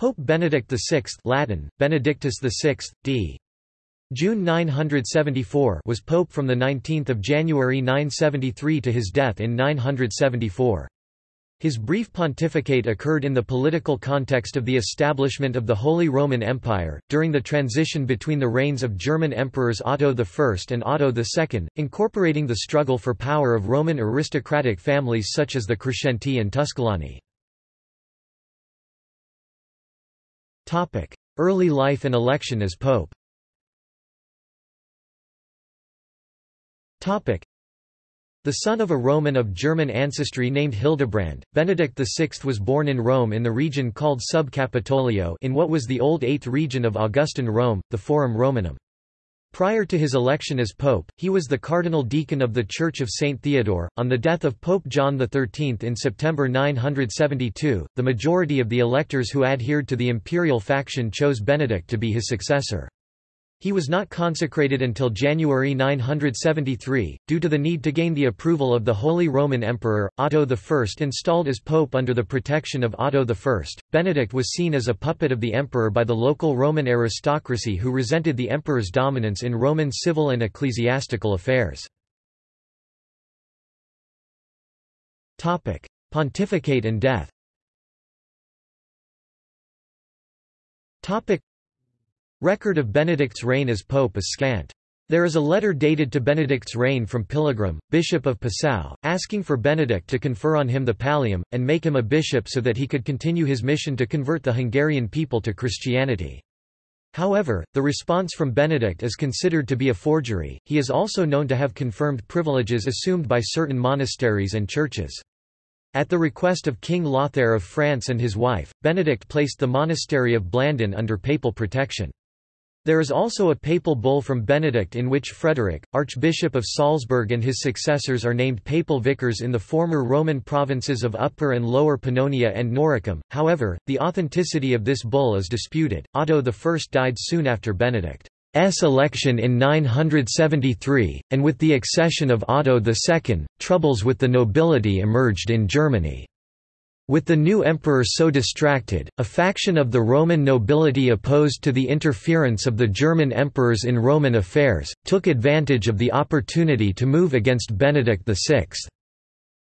Pope Benedict VI Latin, Benedictus VI, d. June 974 was pope from 19 January 973 to his death in 974. His brief pontificate occurred in the political context of the establishment of the Holy Roman Empire, during the transition between the reigns of German emperors Otto I and Otto II, incorporating the struggle for power of Roman aristocratic families such as the Crescenti and Tusculani. Early life and election as pope. The son of a Roman of German ancestry named Hildebrand, Benedict VI was born in Rome in the region called Subcapitolio in what was the old Eighth region of Augustan Rome, the Forum Romanum. Prior to his election as pope, he was the cardinal deacon of the Church of St. Theodore. On the death of Pope John XIII in September 972, the majority of the electors who adhered to the imperial faction chose Benedict to be his successor. He was not consecrated until January 973, due to the need to gain the approval of the Holy Roman Emperor. Otto I installed as pope under the protection of Otto I. Benedict was seen as a puppet of the emperor by the local Roman aristocracy who resented the emperor's dominance in Roman civil and ecclesiastical affairs. Pontificate and death Record of Benedict's reign as pope is scant. There is a letter dated to Benedict's reign from Pilgrim, bishop of Passau, asking for Benedict to confer on him the pallium, and make him a bishop so that he could continue his mission to convert the Hungarian people to Christianity. However, the response from Benedict is considered to be a forgery. He is also known to have confirmed privileges assumed by certain monasteries and churches. At the request of King Lothair of France and his wife, Benedict placed the monastery of Blandon under papal protection. There is also a papal bull from Benedict in which Frederick, Archbishop of Salzburg and his successors are named papal vicars in the former Roman provinces of Upper and Lower Pannonia and Noricum. However, the authenticity of this bull is disputed. Otto I died soon after Benedict's election in 973, and with the accession of Otto II, troubles with the nobility emerged in Germany. With the new emperor so distracted, a faction of the Roman nobility opposed to the interference of the German emperors in Roman affairs, took advantage of the opportunity to move against Benedict VI.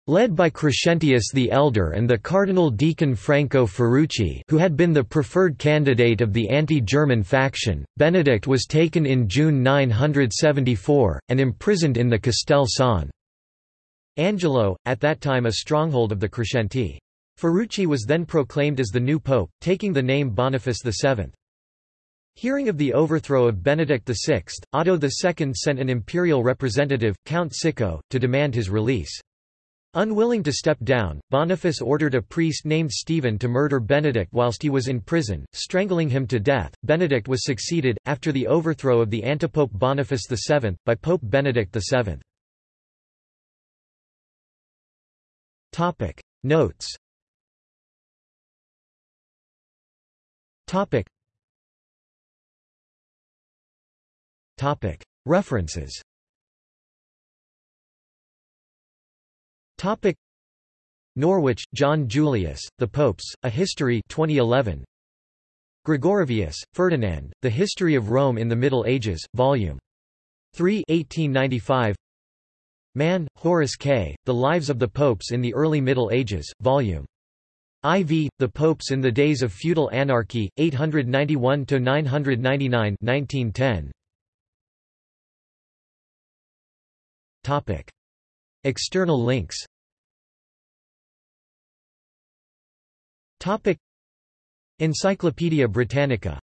Led by Crescentius the Elder and the Cardinal Deacon Franco Ferrucci who had been the preferred candidate of the anti-German faction, Benedict was taken in June 974, and imprisoned in the Castel San Angelo, at that time a stronghold of the Crescenti. Ferrucci was then proclaimed as the new pope, taking the name Boniface VII. Hearing of the overthrow of Benedict VI, Otto II sent an imperial representative, Count Sicco, to demand his release. Unwilling to step down, Boniface ordered a priest named Stephen to murder Benedict whilst he was in prison, strangling him to death. Benedict was succeeded, after the overthrow of the antipope Boniface VII, by Pope Benedict VII. Notes Topic. Topic. References Topic. Norwich, John Julius, The Popes, A History 2011. Gregorovius, Ferdinand, The History of Rome in the Middle Ages, Volume 3 1895. Mann, Horace K., The Lives of the Popes in the Early Middle Ages, Vol. IV, The Popes in the Days of Feudal Anarchy, 891–999 1910. External links. Encyclopædia Britannica